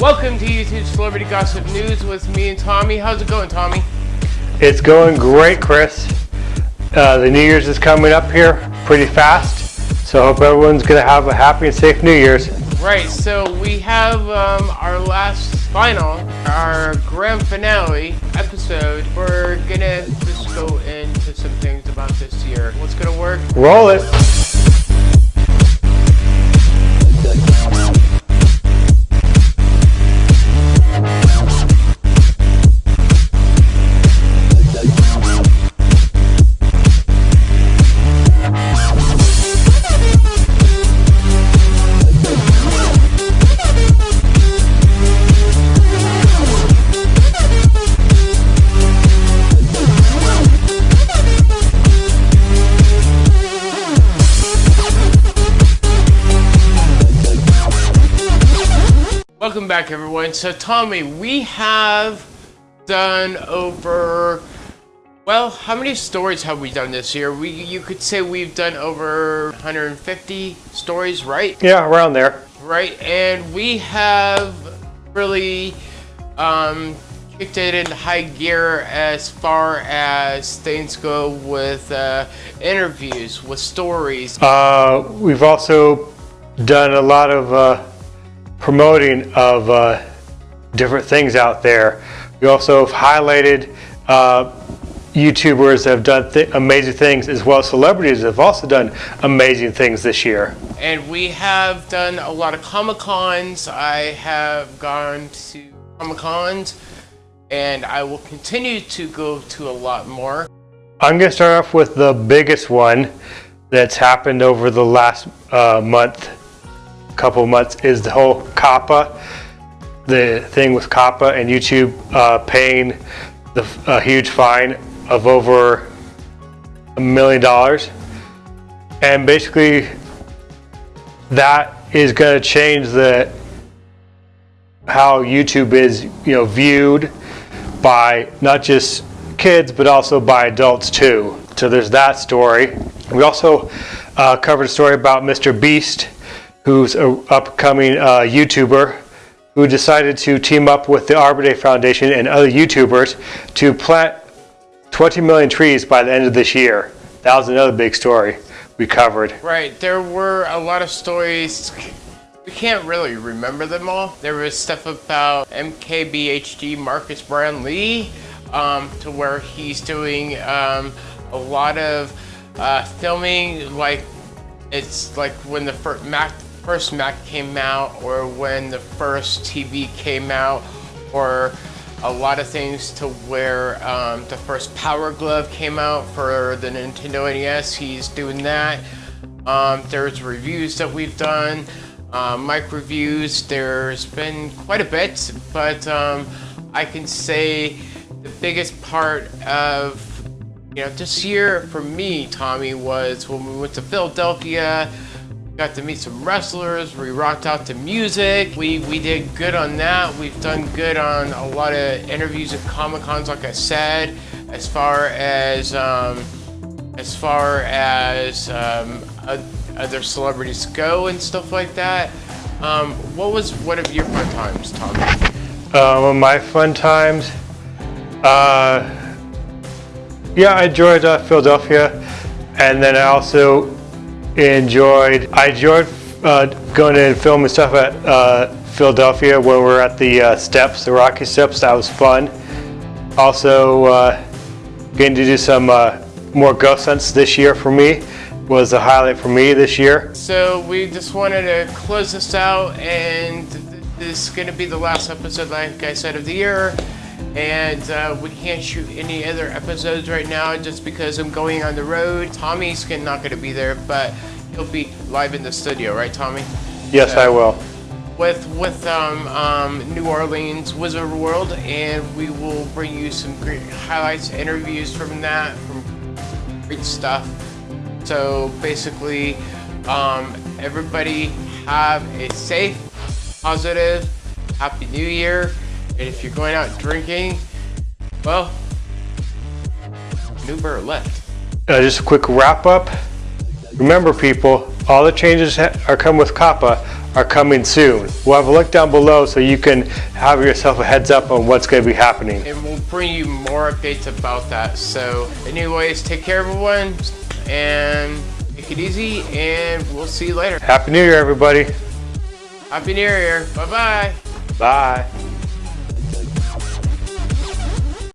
Welcome to YouTube Celebrity Gossip News with me and Tommy. How's it going, Tommy? It's going great, Chris. Uh, the New Year's is coming up here pretty fast, so I hope everyone's going to have a happy and safe New Year's. Right, so we have um, our last final, our grand finale episode. We're going to just go into some things about this year. What's going to work? Roll it. Welcome back everyone. So Tommy, we have done over well, how many stories have we done this year? We you could say we've done over 150 stories, right? Yeah, around there. Right, and we have really um, kicked it into high gear as far as things go with uh, interviews, with stories. Uh, we've also done a lot of uh, promoting of uh, different things out there. We also have highlighted uh, YouTubers that have done th amazing things as well as celebrities that have also done amazing things this year. And we have done a lot of Comic Cons. I have gone to Comic Cons and I will continue to go to a lot more. I'm going to start off with the biggest one that's happened over the last uh, month couple months is the whole COPPA, the thing with COPPA and YouTube uh, paying the a huge fine of over a million dollars. And basically that is going to change the how YouTube is, you know, viewed by not just kids, but also by adults too. So there's that story. We also uh, covered a story about Mr. Beast who's an upcoming uh, YouTuber who decided to team up with the Arbor Day Foundation and other YouTubers to plant 20 million trees by the end of this year. That was another big story we covered. Right, there were a lot of stories. We can't really remember them all. There was stuff about MKBHD Marques Brownlee um, to where he's doing um, a lot of uh, filming like it's like when the first Mac first Mac came out or when the first TV came out or a lot of things to where um, the first Power Glove came out for the Nintendo NES. He's doing that. Um, there's reviews that we've done, uh, mic reviews. There's been quite a bit, but um, I can say the biggest part of you know this year for me, Tommy, was when we went to Philadelphia. Got to meet some wrestlers. We rocked out to music. We we did good on that. We've done good on a lot of interviews at Comic Cons, like I said. As far as um, as far as um, other celebrities go and stuff like that. Um, what was one of your fun times, Tom? Uh, my fun times. Uh, yeah, I enjoyed uh, Philadelphia, and then I also enjoyed, I enjoyed uh, going in and filming stuff at uh, Philadelphia when we were at the uh, steps, the Rocky Steps. That was fun. Also, uh, getting to do some uh, more ghost hunts this year for me was a highlight for me this year. So we just wanted to close this out and this is going to be the last episode, like I said, of the year and uh, we can't shoot any other episodes right now just because I'm going on the road. Tommy's not going to be there, but he'll be live in the studio, right, Tommy? Yes, so, I will. With with um, um, New Orleans Wizard World, and we will bring you some great highlights, interviews from that, from great stuff. So basically, um, everybody have a safe, positive, happy New Year. And if you're going out drinking, well, new bird left. Uh, just a quick wrap up. Remember people, all the changes that are come with COPPA are coming soon. We'll have a link down below so you can have yourself a heads up on what's going to be happening. And we'll bring you more updates about that. So anyways, take care everyone and take it easy and we'll see you later. Happy New Year, everybody. Happy New Year. Bye-bye. Bye.